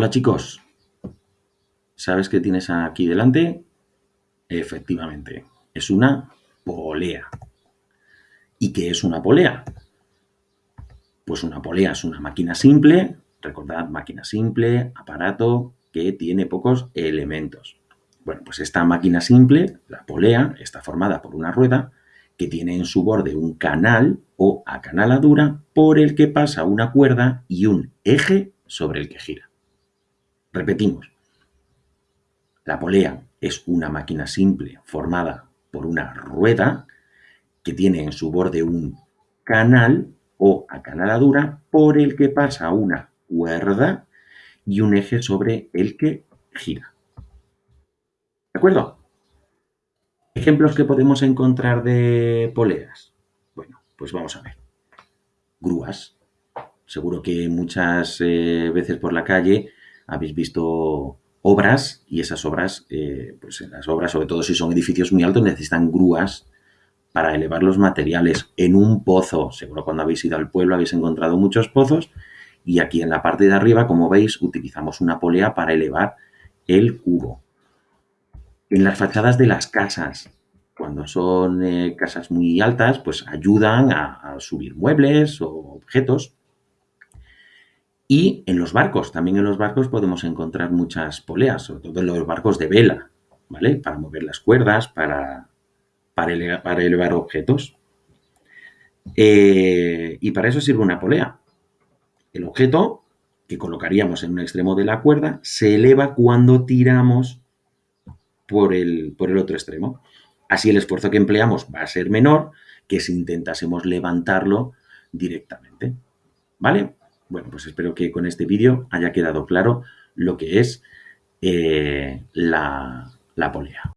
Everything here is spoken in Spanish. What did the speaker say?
Hola chicos, ¿sabes qué tienes aquí delante? Efectivamente, es una polea. ¿Y qué es una polea? Pues una polea es una máquina simple, recordad, máquina simple, aparato que tiene pocos elementos. Bueno, pues esta máquina simple, la polea, está formada por una rueda que tiene en su borde un canal o acanaladura por el que pasa una cuerda y un eje sobre el que gira. Repetimos, la polea es una máquina simple formada por una rueda que tiene en su borde un canal o acanaladura por el que pasa una cuerda y un eje sobre el que gira. ¿De acuerdo? Ejemplos que podemos encontrar de poleas. Bueno, pues vamos a ver. Grúas. Seguro que muchas eh, veces por la calle habéis visto obras y esas obras, eh, pues en las obras, sobre todo si son edificios muy altos, necesitan grúas para elevar los materiales en un pozo. Seguro cuando habéis ido al pueblo habéis encontrado muchos pozos y aquí en la parte de arriba, como veis, utilizamos una polea para elevar el cubo. En las fachadas de las casas, cuando son eh, casas muy altas, pues ayudan a subir muebles o objetos y en los barcos, también en los barcos podemos encontrar muchas poleas, sobre todo en los barcos de vela, ¿vale? Para mover las cuerdas, para, para, elevar, objetos. Eh, y para eso sirve una polea. El objeto que colocaríamos en un extremo de la cuerda se eleva cuando tiramos por el, por el otro extremo. Así el esfuerzo que empleamos va a ser menor que si intentásemos levantarlo directamente. ¿Vale? Bueno, pues espero que con este vídeo haya quedado claro lo que es eh, la polea.